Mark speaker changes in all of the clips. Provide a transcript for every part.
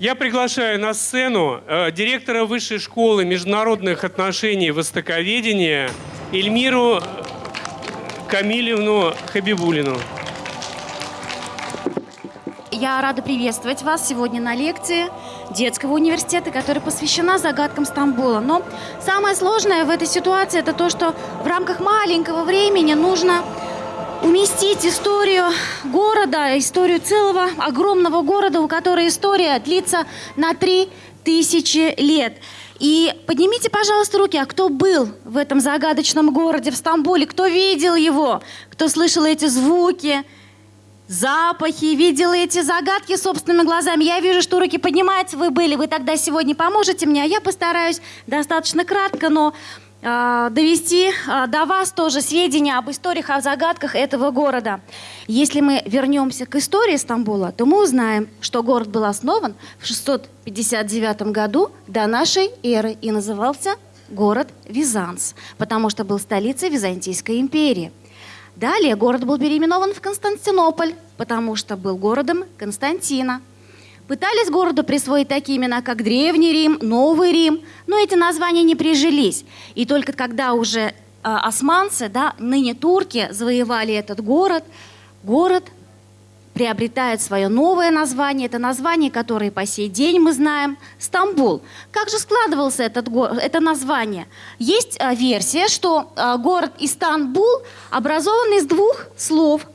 Speaker 1: Я приглашаю на сцену э, директора Высшей школы международных отношений и востоковедения Эльмиру Камилевну Хабибулину.
Speaker 2: Я рада приветствовать вас сегодня на лекции детского университета, которая посвящена загадкам Стамбула. Но самое сложное в этой ситуации это то, что в рамках маленького времени нужно уместить историю города, историю целого огромного города, у которой история длится на три тысячи лет. И поднимите, пожалуйста, руки, а кто был в этом загадочном городе в Стамбуле, кто видел его, кто слышал эти звуки, запахи, видел эти загадки собственными глазами. Я вижу, что руки поднимаются, вы были, вы тогда сегодня поможете мне, а я постараюсь достаточно кратко, но довести э, до вас тоже сведения об историях, о загадках этого города. Если мы вернемся к истории Стамбула, то мы узнаем, что город был основан в 659 году до нашей эры и назывался город Визанс, потому что был столицей Византийской империи. Далее город был переименован в Константинополь, потому что был городом Константина. Пытались городу присвоить такие имена, как Древний Рим, Новый Рим, но эти названия не прижились. И только когда уже э, османцы, да, ныне турки, завоевали этот город, город приобретает свое новое название. Это название, которое по сей день мы знаем – Стамбул. Как же складывался этот, это название? Есть а, версия, что а, город Истанбул образован из двух слов.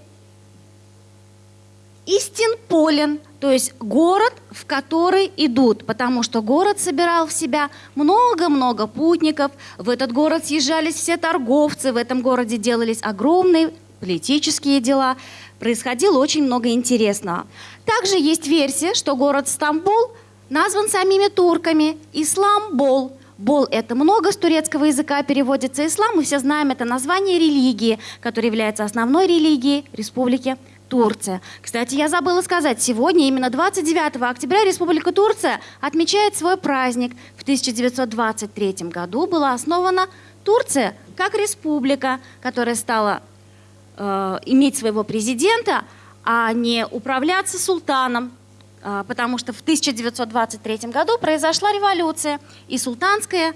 Speaker 2: Истинполен, то есть город, в который идут, потому что город собирал в себя много-много путников. В этот город съезжались все торговцы, в этом городе делались огромные политические дела – происходило очень много интересного. Также есть версия, что город Стамбул назван самими турками Исламбол. Бол – это много с турецкого языка переводится ислам, мы все знаем это название религии, которая является основной религией Республики Турция. Кстати, я забыла сказать, сегодня, именно 29 октября, Республика Турция отмечает свой праздник. В 1923 году была основана Турция как республика, которая стала э, иметь своего президента, а не управляться султаном, э, потому что в 1923 году произошла революция, и султанская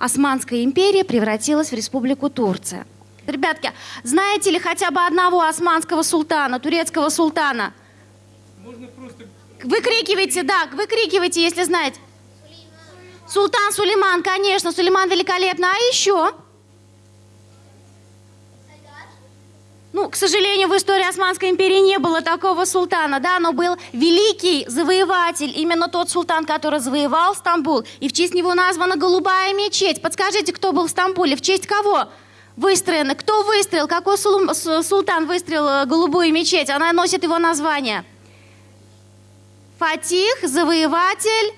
Speaker 2: Османская империя превратилась в республику Турция. Ребятки, знаете ли хотя бы одного османского султана, турецкого султана? Можно просто... Выкрикивайте, да, выкрикивайте, если знаете. Султан Сулейман, конечно, Сулейман великолепно. А еще? Ну, к сожалению, в истории Османской империи не было такого султана, да, но был великий завоеватель, именно тот султан, который завоевал Стамбул, и в честь него названа Голубая мечеть. Подскажите, кто был в Стамбуле, в честь кого выстроена? Кто выстроил, какой султан выстроил э, Голубую мечеть? Она носит его название. Фатих, завоеватель,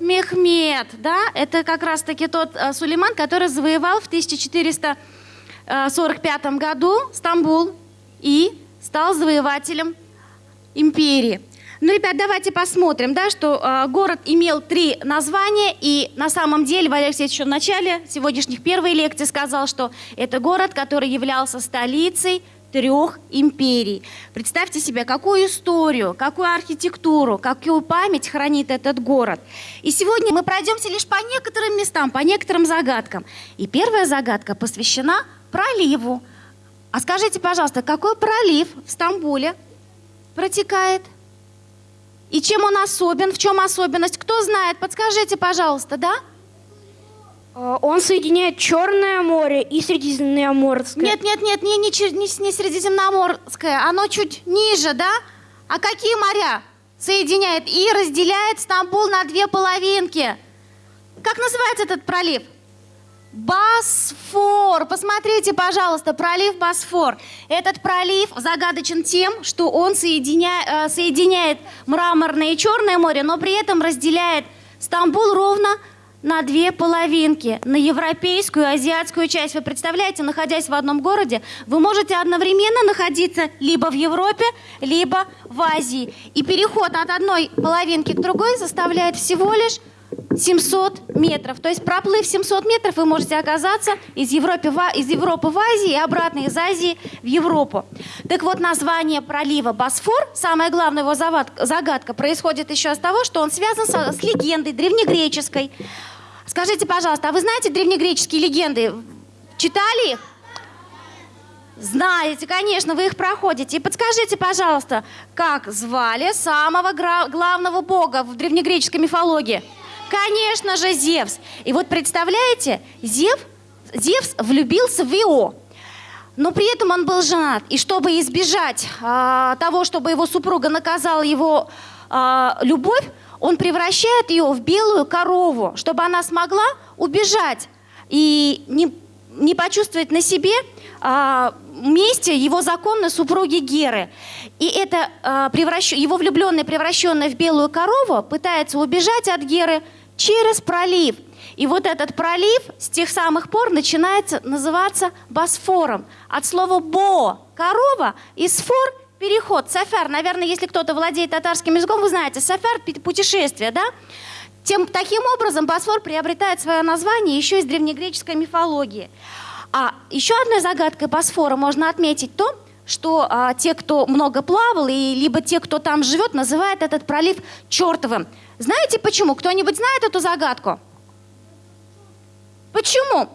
Speaker 2: Мехмед, да, это как раз-таки тот э, Сулейман, который завоевал в 1400 1945 э, году Стамбул и стал завоевателем империи. Ну, ребят, давайте посмотрим, да, что э, город имел три названия, и на самом деле Валерий Алексеевич еще в начале сегодняшних первой лекции сказал, что это город, который являлся столицей трех империй. Представьте себе, какую историю, какую архитектуру, какую память хранит этот город. И сегодня мы пройдемся лишь по некоторым местам, по некоторым загадкам. И первая загадка посвящена проливу. А скажите, пожалуйста, какой пролив в Стамбуле протекает? И чем он особен? В чем особенность? Кто знает? Подскажите, пожалуйста, да?
Speaker 3: А, он соединяет Черное море и Средиземноморское.
Speaker 2: Нет, нет, нет, не, не, не, не Средиземноморское, оно чуть ниже, да? А какие моря соединяет и разделяет Стамбул на две половинки? Как называется этот пролив? Босфор. Посмотрите, пожалуйста, пролив Босфор. Этот пролив загадочен тем, что он соединя... Э, соединяет мраморное и черное море, но при этом разделяет Стамбул ровно на две половинки, на европейскую и азиатскую часть. Вы представляете, находясь в одном городе, вы можете одновременно находиться либо в Европе, либо в Азии. И переход от одной половинки к другой составляет всего лишь 700 метров. То есть проплыв 700 метров, вы можете оказаться из Европы, А- из Европы в Азии и обратно из Азии в Европу. Так вот, название пролива Босфор, самая главная его загадка, происходит еще с того, что он связан со- с легендой древнегреческой. Скажите, пожалуйста, а вы знаете древнегреческие легенды? Читали их? Знаете, конечно, вы их проходите. И подскажите, пожалуйста, как звали самого главного бога в древнегреческой мифологии? Конечно же, Зевс. И вот представляете, Зев, Зевс влюбился в Ио. Но при этом он был женат. И чтобы избежать а, того, чтобы его супруга наказала его а, любовь, он превращает ее в белую корову, чтобы она смогла убежать и не, не почувствовать на себе а, месте его законной супруги Геры. И это а, превращ- его влюбленный, превращенный в белую корову, пытается убежать от Геры через пролив. И вот этот пролив с тех самых пор начинается называться Босфором. От слова «бо» – корова и «сфор» – переход. Сафар, наверное, если кто-то владеет татарским языком, вы знаете, пи- путешествие, да? Тем, таким образом Босфор приобретает свое название еще из древнегреческой мифологии. А еще одной загадкой Босфора можно отметить то, что а, те, кто много плавал, и либо те, кто там живет, называют этот пролив чертовым. Знаете почему? Кто-нибудь знает эту загадку? Почему?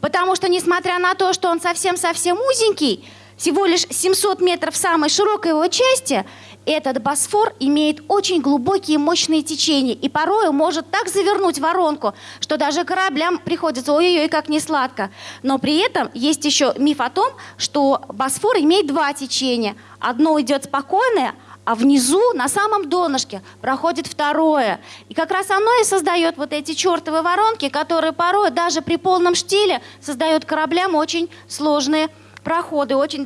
Speaker 2: Потому что, несмотря на то, что он совсем-совсем узенький, всего лишь 700 метров самой широкой его части, этот Босфор имеет очень глубокие мощные течения и порою может так завернуть воронку, что даже кораблям приходится ой-ой-ой, как не сладко. Но при этом есть еще миф о том, что Босфор имеет два течения. Одно идет спокойное, а внизу, на самом донышке, проходит второе. И как раз оно и создает вот эти чертовы воронки, которые порой даже при полном штиле создают кораблям очень сложные проходы, очень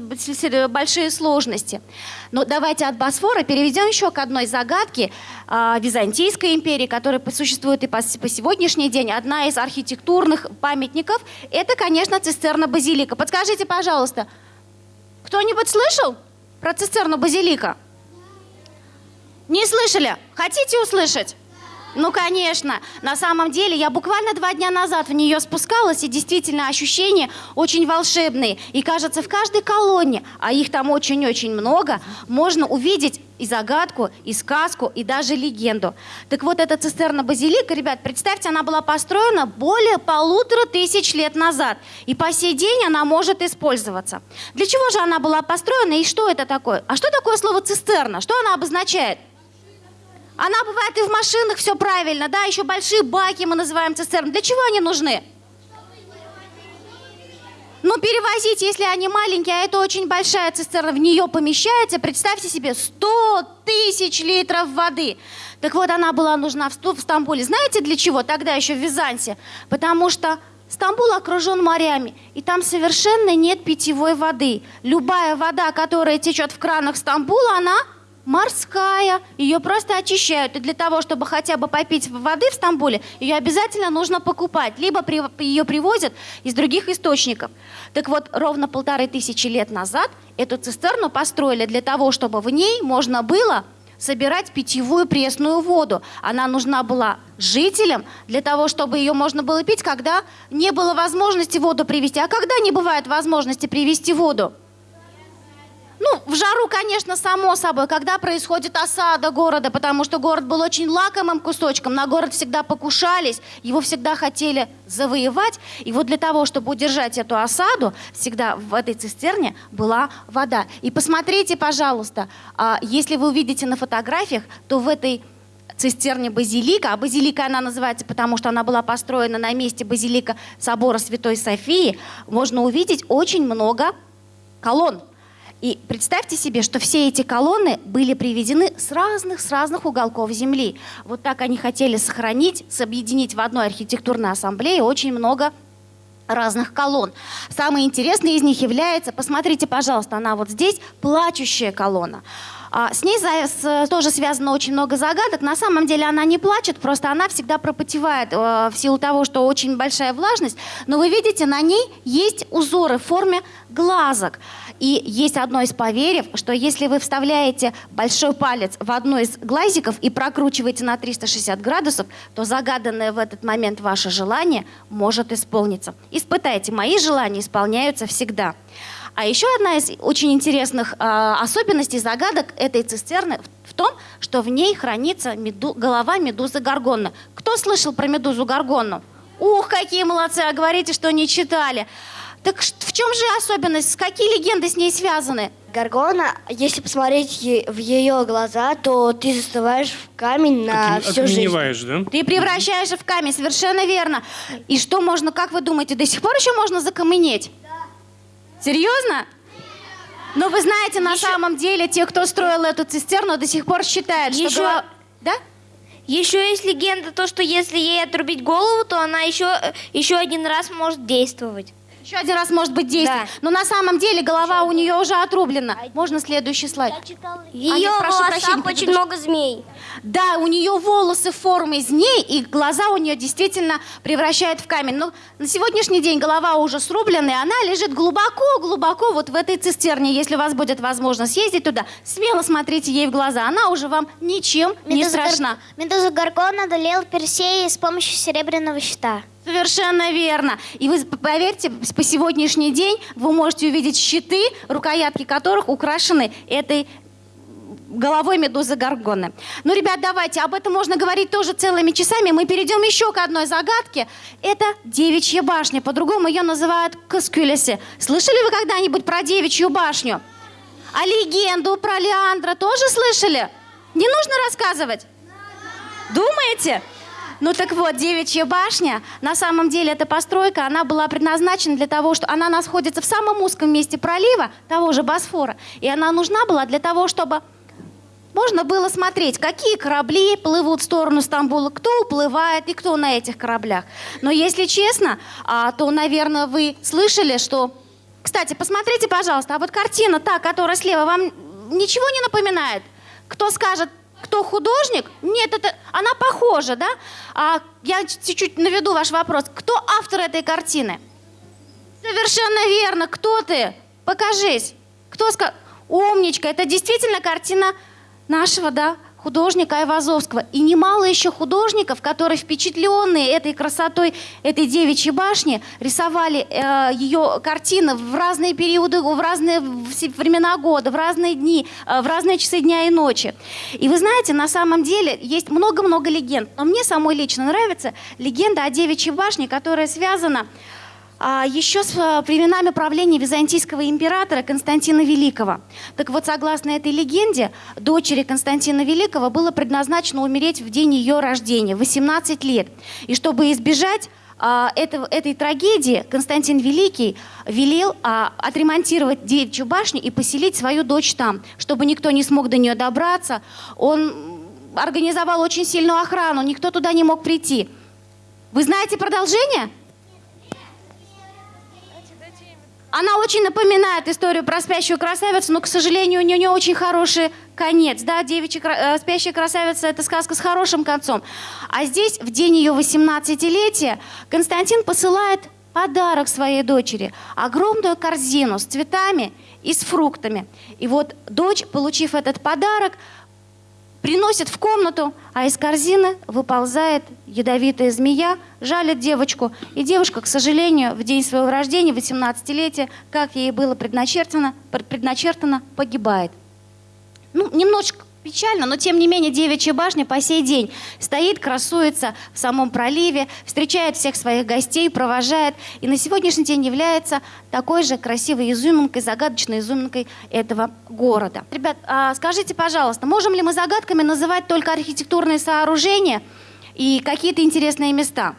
Speaker 2: большие сложности. Но давайте от Босфора перейдем еще к одной загадке а, Византийской империи, которая существует и по, по сегодняшний день. Одна из архитектурных памятников – это, конечно, цистерна Базилика. Подскажите, пожалуйста, кто-нибудь слышал про цистерну Базилика? Не слышали? Хотите услышать? Ну, конечно. На самом деле, я буквально два дня назад в нее спускалась, и действительно ощущения очень волшебные. И кажется, в каждой колонне, а их там очень-очень много, можно увидеть и загадку, и сказку, и даже легенду. Так вот, эта цистерна базилика, ребят, представьте, она была построена более полутора тысяч лет назад. И по сей день она может использоваться. Для чего же она была построена и что это такое? А что такое слово цистерна? Что она обозначает? Она бывает и в машинах, все правильно, да, еще большие баки мы называем цистерны. Для чего они нужны? Ну, перевозить, если они маленькие, а это очень большая цистерна, в нее помещается, представьте себе, 100 тысяч литров воды. Так вот, она была нужна в Стамбуле. Знаете для чего? Тогда еще в Византе. Потому что Стамбул окружен морями, и там совершенно нет питьевой воды. Любая вода, которая течет в кранах Стамбула, она морская. Ее просто очищают. И для того, чтобы хотя бы попить воды в Стамбуле, ее обязательно нужно покупать. Либо при- ее привозят из других источников. Так вот, ровно полторы тысячи лет назад эту цистерну построили для того, чтобы в ней можно было собирать питьевую пресную воду. Она нужна была жителям для того, чтобы ее можно было пить, когда не было возможности воду привезти. А когда не бывает возможности привезти воду? Ну, в жару, конечно, само собой, когда происходит осада города, потому что город был очень лакомым кусочком, на город всегда покушались, его всегда хотели завоевать. И вот для того, чтобы удержать эту осаду, всегда в этой цистерне была вода. И посмотрите, пожалуйста, а, если вы увидите на фотографиях, то в этой цистерне базилика, а базилика она называется, потому что она была построена на месте базилика собора Святой Софии, можно увидеть очень много колонн. И представьте себе, что все эти колонны были приведены с разных, с разных уголков Земли. Вот так они хотели сохранить, объединить в одной архитектурной ассамблее очень много разных колонн. Самое интересное из них является, посмотрите, пожалуйста, она вот здесь, плачущая колонна. А, с ней тоже связано очень много загадок. На самом деле она не плачет, просто она всегда пропотевает э, в силу того, что очень большая влажность. Но вы видите, на ней есть узоры в форме глазок. И есть одно из поверьев, что если вы вставляете большой палец в одно из глазиков и прокручиваете на 360 градусов, то загаданное в этот момент ваше желание может исполниться. Испытайте, мои желания исполняются всегда. А еще одна из очень интересных э, особенностей загадок этой цистерны в, том, что в ней хранится меду- голова медузы Гаргонны. Кто слышал про медузу Гаргонну? Ух, какие молодцы, а говорите, что не читали. Так в чем же особенность? Какие легенды с ней связаны?
Speaker 3: Гаргона, если посмотреть в ее глаза, то ты застываешь в камень на всю жизнь.
Speaker 1: Да?
Speaker 2: Ты превращаешься в камень, совершенно верно. И что можно, как вы думаете, до сих пор еще можно закаменеть? Серьезно? Но вы знаете, на самом деле, те, кто строил эту цистерну, до сих пор считают, что...
Speaker 4: Еще-
Speaker 2: голова- Да?
Speaker 4: Еще есть легенда, то, что если ей отрубить голову, то она еще, э, еще один раз может действовать.
Speaker 2: Еще один раз может быть действие.
Speaker 4: Да.
Speaker 2: Но на самом деле голова у нее уже отрублена. Можно следующий слайд?
Speaker 4: Ее
Speaker 2: прошу
Speaker 4: волосах
Speaker 2: прощения,
Speaker 4: очень
Speaker 2: предыдущий.
Speaker 4: много змей.
Speaker 2: Да, у нее волосы формы змей, и глаза у нее действительно превращают в камень. Но на сегодняшний день голова уже срублена, и она лежит глубоко-глубоко вот в этой цистерне. Если у вас будет возможность съездить туда, смело смотрите ей в глаза. Она уже вам ничем не
Speaker 5: Медуза Гар-
Speaker 2: страшна.
Speaker 5: Медуза Гаргон одолел Персея с помощью серебряного щита.
Speaker 2: Совершенно верно. И вы поверьте, по сегодняшний день вы можете увидеть щиты, рукоятки которых украшены этой головой медузы Гаргоны. Ну, ребят, давайте, об этом можно говорить тоже целыми часами. Мы перейдем еще к одной загадке. Это девичья башня. По-другому ее называют Каскюлеси. Слышали вы когда-нибудь про девичью башню? А легенду про Леандра тоже слышали? Не нужно рассказывать? Думаете? Ну так вот, девичья башня, на самом деле эта постройка, она была предназначена для того, что она находится в самом узком месте пролива, того же Босфора, и она нужна была для того, чтобы можно было смотреть, какие корабли плывут в сторону Стамбула, кто уплывает и кто на этих кораблях. Но если честно, а, то, наверное, вы слышали, что... Кстати, посмотрите, пожалуйста, а вот картина та, которая слева, вам ничего не напоминает? Кто скажет, кто художник? Нет, это она похожа, да? А я чуть-чуть наведу ваш вопрос. Кто автор этой картины? Совершенно верно. Кто ты? Покажись. Кто сказал? Умничка. Это действительно картина нашего, да, художника Айвазовского. И немало еще художников, которые впечатленные этой красотой этой девичьей башни, рисовали э, ее картины в разные периоды, в разные времена года, в разные дни, э, в разные часы дня и ночи. И вы знаете, на самом деле есть много-много легенд. Но мне самой лично нравится легенда о девичьей башне, которая связана еще с а, временами правления византийского императора Константина Великого. Так вот, согласно этой легенде, дочери Константина Великого было предназначено умереть в день ее рождения, 18 лет. И чтобы избежать а, этого, этой трагедии, Константин Великий велел а, отремонтировать девичью башню и поселить свою дочь там, чтобы никто не смог до нее добраться. Он организовал очень сильную охрану, никто туда не мог прийти. Вы знаете продолжение? Она очень напоминает историю про спящую красавицу, но, к сожалению, у нее не очень хороший конец. Да, девичья, э, спящая красавица – это сказка с хорошим концом. А здесь, в день ее 18-летия, Константин посылает подарок своей дочери. Огромную корзину с цветами и с фруктами. И вот дочь, получив этот подарок, приносит в комнату, а из корзины выползает ядовитая змея, жалит девочку. И девушка, к сожалению, в день своего рождения, 18-летия, как ей было предначертано, пр- предначертано, погибает. Ну, немножечко печально, но тем не менее девичья башня по сей день стоит, красуется в самом проливе, встречает всех своих гостей, провожает, и на сегодняшний день является такой же красивой изюминкой, загадочной изюминкой этого города. Ребят, а скажите, пожалуйста, можем ли мы загадками называть только архитектурные сооружения и какие-то интересные места?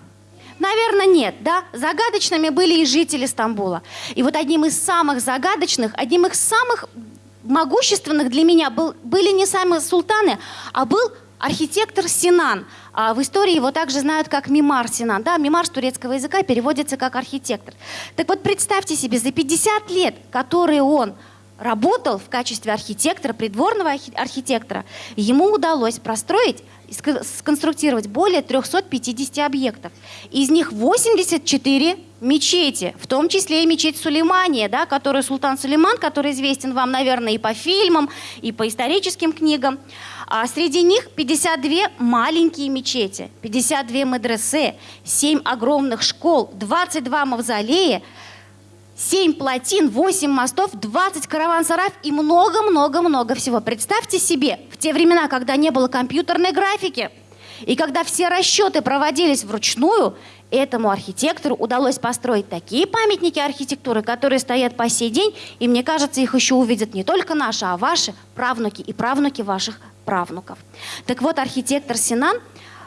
Speaker 2: Наверное, нет, да? Загадочными были и жители Стамбула. И вот одним из самых загадочных, одним из самых могущественных для меня был, были не сами султаны, а был архитектор Синан. А в истории его также знают как Мимар Синан. Да, Мимар с турецкого языка переводится как архитектор. Так вот, представьте себе, за 50 лет, которые он работал в качестве архитектора, придворного архи- архитектора, ему удалось простроить сконструктировать более 350 объектов. Из них 84 мечети, в том числе и мечеть Сулеймания, да, которую султан Сулейман, который известен вам, наверное, и по фильмам, и по историческим книгам. А среди них 52 маленькие мечети, 52 медресе, 7 огромных школ, 22 мавзолея, 7 плотин, 8 мостов, 20 караван-сараев и много-много-много всего. Представьте себе, в те времена, когда не было компьютерной графики, и когда все расчеты проводились вручную, этому архитектору удалось построить такие памятники архитектуры, которые стоят по сей день, и мне кажется, их еще увидят не только наши, а ваши правнуки и правнуки ваших правнуков. Так вот, архитектор Синан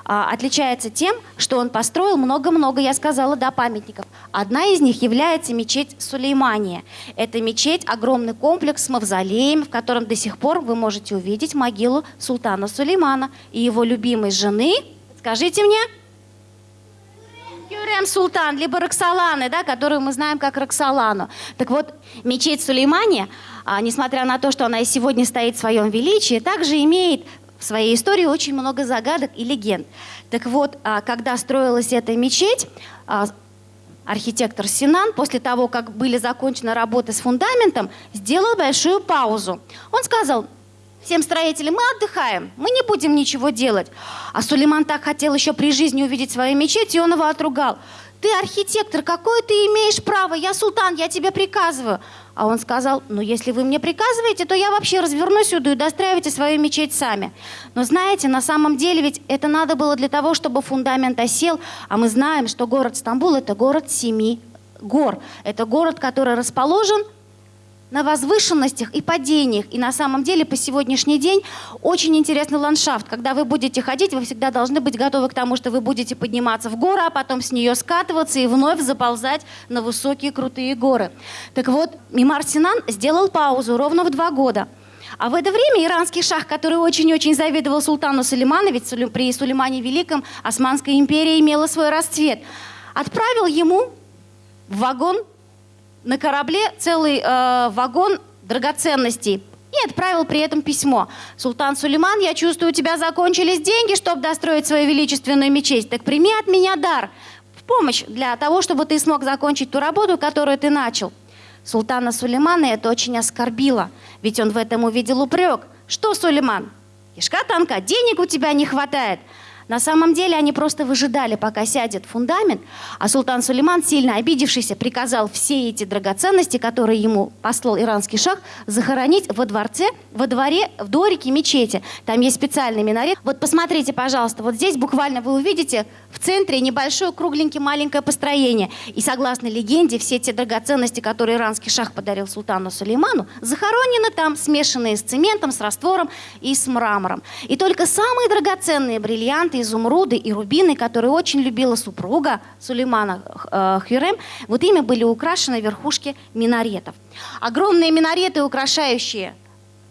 Speaker 2: отличается тем, что он построил много-много, я сказала, да, памятников. Одна из них является мечеть Сулеймания. Это мечеть, огромный комплекс с мавзолеем, в котором до сих пор вы можете увидеть могилу султана Сулеймана и его любимой жены. Скажите мне, Юрем Султан, либо Роксоланы, да, которую мы знаем как Роксолану. Так вот, мечеть Сулеймания, а, несмотря на то, что она и сегодня стоит в своем величии, также имеет в своей истории очень много загадок и легенд. Так вот, а, когда строилась эта мечеть, а, архитектор Синан, после того, как были закончены работы с фундаментом, сделал большую паузу. Он сказал, всем строителям, мы отдыхаем, мы не будем ничего делать. А Сулейман так хотел еще при жизни увидеть свою мечеть, и он его отругал. Ты архитектор, какое ты имеешь право? Я султан, я тебе приказываю. А он сказал, ну если вы мне приказываете, то я вообще развернусь сюда и достраивайте свою мечеть сами. Но знаете, на самом деле ведь это надо было для того, чтобы фундамент осел, а мы знаем, что город Стамбул это город семи гор. Это город, который расположен на возвышенностях и падениях. И на самом деле по сегодняшний день очень интересный ландшафт. Когда вы будете ходить, вы всегда должны быть готовы к тому, что вы будете подниматься в гору, а потом с нее скатываться и вновь заползать на высокие крутые горы. Так вот, Мимар Синан сделал паузу ровно в два года. А в это время иранский шах, который очень-очень завидовал султану Сулейману, ведь при Сулеймане Великом Османская империя имела свой расцвет, отправил ему в вагон на корабле целый э, вагон драгоценностей и отправил при этом письмо. «Султан Сулейман, я чувствую, у тебя закончились деньги, чтобы достроить свою величественную мечеть. Так прими от меня дар в помощь для того, чтобы ты смог закончить ту работу, которую ты начал». Султана Сулеймана это очень оскорбило, ведь он в этом увидел упрек. «Что, Сулейман, кишка танка, денег у тебя не хватает?» На самом деле они просто выжидали, пока сядет фундамент, а султан Сулейман, сильно обидевшийся, приказал все эти драгоценности, которые ему послал иранский шах, захоронить во дворце, во дворе, в дворике мечети. Там есть специальный минарет. Вот посмотрите, пожалуйста, вот здесь буквально вы увидите в центре небольшое кругленькое маленькое построение. И согласно легенде, все те драгоценности, которые иранский шах подарил султану Сулейману, захоронены там, смешанные с цементом, с раствором и с мрамором. И только самые драгоценные бриллианты, изумруды и рубины, которые очень любила супруга Сулеймана э, Хюрем, вот ими были украшены верхушки минаретов. Огромные минареты, украшающие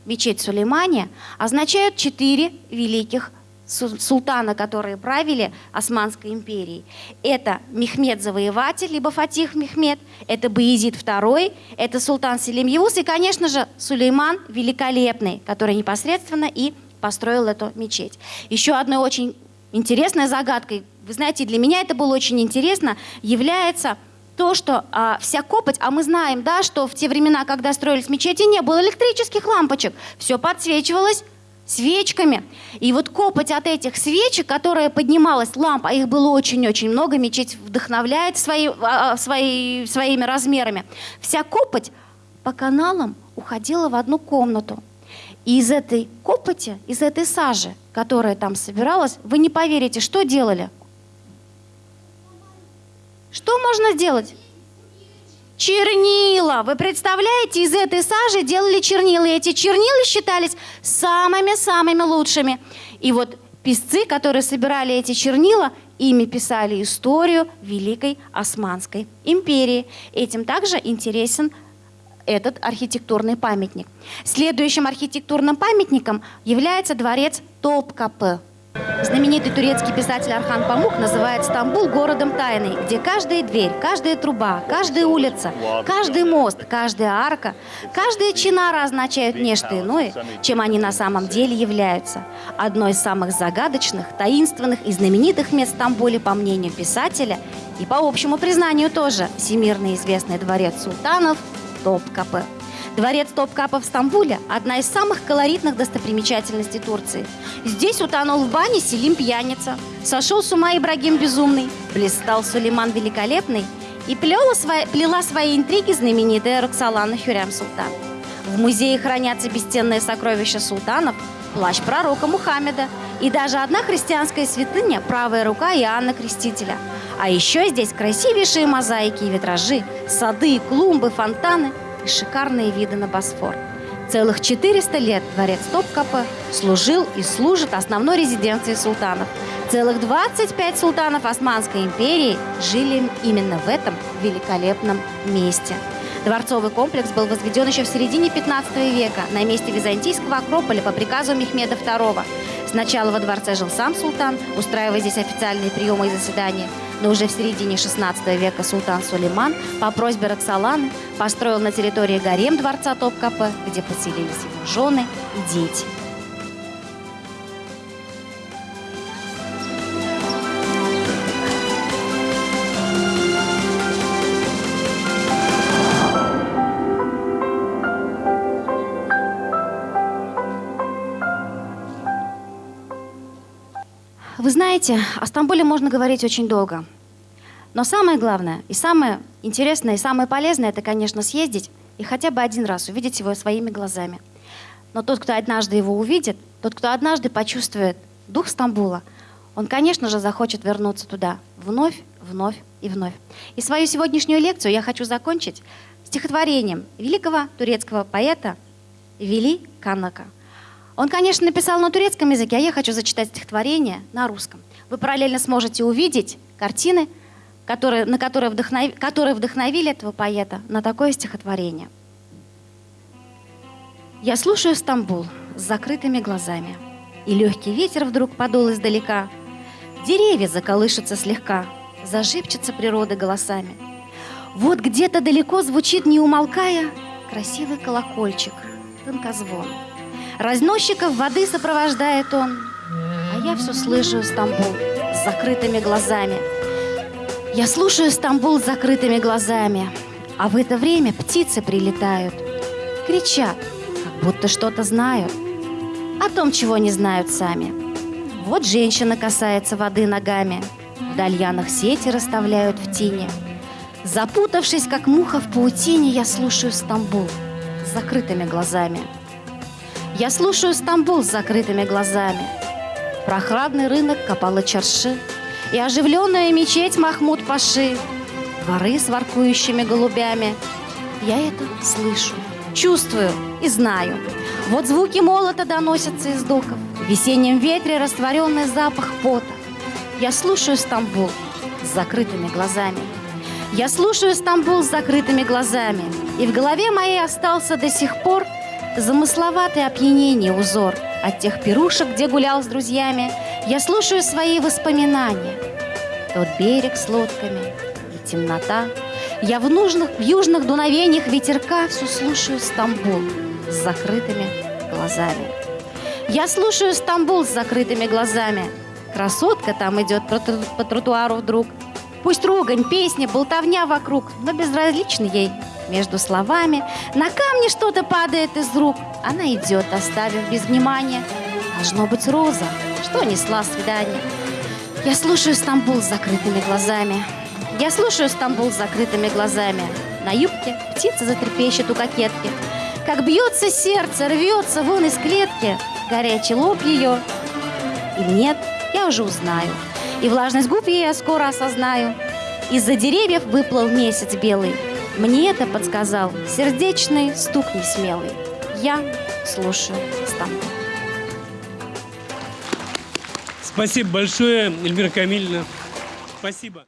Speaker 2: мечеть Сулеймания, означают четыре великих су- султана, которые правили Османской империей. Это Мехмед Завоеватель, либо Фатих Мехмед, это Баезид II, это султан Селим Явус и, конечно же, Сулейман Великолепный, который непосредственно и построил эту мечеть. Еще одной очень интересной загадкой, вы знаете, для меня это было очень интересно, является то, что а, вся копоть, а мы знаем, да, что в те времена, когда строились мечети, не было электрических лампочек, все подсвечивалось свечками. И вот копоть от этих свечек, которая поднималась, ламп, а их было очень-очень много, мечеть вдохновляет свои, а, а, свои, своими размерами. Вся копоть по каналам уходила в одну комнату. И из этой копоти, из этой сажи, которая там собиралась, вы не поверите, что делали? Что можно сделать? Чернила. Вы представляете, из этой сажи делали чернила. И эти чернила считались самыми-самыми лучшими. И вот писцы, которые собирали эти чернила, ими писали историю Великой Османской империи. Этим также интересен этот архитектурный памятник. Следующим архитектурным памятником является дворец Топкапы. Знаменитый турецкий писатель Архан Памук называет Стамбул городом тайны, где каждая дверь, каждая труба, каждая улица, каждый мост, каждая арка, каждая чинара означают нечто иное, чем они на самом деле являются. Одно из самых загадочных, таинственных и знаменитых мест в Стамбуле, по мнению писателя, и по общему признанию тоже, всемирно известный дворец султанов Топкапы. Дворец Топкапа в Стамбуле – одна из самых колоритных достопримечательностей Турции. Здесь утонул в бане Селим Пьяница, сошел с ума Ибрагим Безумный, блистал Сулейман Великолепный и плела свои, плела свои интриги знаменитая Роксолана Хюрям Султан. В музее хранятся бесценные сокровища султанов, плащ пророка Мухаммеда и даже одна христианская святыня – правая рука Иоанна Крестителя. А еще здесь красивейшие мозаики и витражи, сады, клумбы, фонтаны – и шикарные виды на Босфор. Целых 400 лет дворец Топкапы служил и служит основной резиденцией султанов. Целых 25 султанов Османской империи жили именно в этом великолепном месте. Дворцовый комплекс был возведен еще в середине 15 века на месте византийского Акрополя по приказу Мехмеда II. Сначала во дворце жил сам султан, устраивая здесь официальные приемы и заседания – но уже в середине 16 века султан Сулейман по просьбе Роксоланы построил на территории гарем дворца Топкапы, где поселились его жены и дети. Знаете, о Стамбуле можно говорить очень долго. Но самое главное, и самое интересное, и самое полезное, это, конечно, съездить и хотя бы один раз увидеть его своими глазами. Но тот, кто однажды его увидит, тот, кто однажды почувствует дух Стамбула, он, конечно же, захочет вернуться туда вновь, вновь и вновь. И свою сегодняшнюю лекцию я хочу закончить стихотворением великого турецкого поэта Вели Канака – он, конечно, написал на турецком языке, а я хочу зачитать стихотворение на русском. Вы параллельно сможете увидеть картины, которые, на которые, вдохнов... которые вдохновили этого поэта на такое стихотворение. Я слушаю Стамбул с закрытыми глазами, и легкий ветер вдруг подул издалека. Деревья заколышутся слегка, зажипчется природа голосами. Вот где-то далеко звучит, не умолкая, красивый колокольчик, тонкозвон. Разносчиков воды сопровождает он, а я все слышу Стамбул с закрытыми глазами. Я слушаю Стамбул с закрытыми глазами, а в это время птицы прилетают, кричат, как будто что-то знают, о том, чего не знают сами. Вот женщина касается воды ногами, в дальянах сети расставляют в тени. Запутавшись, как муха в паутине, я слушаю Стамбул с закрытыми глазами. Я слушаю Стамбул с закрытыми глазами. Прохладный рынок Капала Чарши и оживленная мечеть Махмуд Паши, дворы с воркующими голубями. Я это слышу, чувствую и знаю. Вот звуки молота доносятся из доков, в весеннем ветре растворенный запах пота. Я слушаю Стамбул с закрытыми глазами. Я слушаю Стамбул с закрытыми глазами, и в голове моей остался до сих пор – Замысловатый опьянение узор От тех пирушек, где гулял с друзьями, Я слушаю свои воспоминания. Тот берег с лодками и темнота. Я в, нужных, в южных дуновениях ветерка Все слушаю Стамбул с закрытыми глазами. Я слушаю Стамбул с закрытыми глазами. Красотка там идет по, тротуару вдруг. Пусть ругань, песня, болтовня вокруг, но безразличны ей между словами. На камне что-то падает из рук. Она идет, оставив без внимания. Должно быть роза, что несла свидание. Я слушаю Стамбул с закрытыми глазами. Я слушаю Стамбул с закрытыми глазами. На юбке птица затрепещет у кокетки. Как бьется сердце, рвется вон из клетки. Горячий лоб ее. Или нет, я уже узнаю. И влажность губ я скоро осознаю. Из-за деревьев выплыл месяц белый. Мне это подсказал сердечный стук несмелый. Я слушаю Стамбул.
Speaker 1: Спасибо большое, Эльмира Камильевна. Спасибо.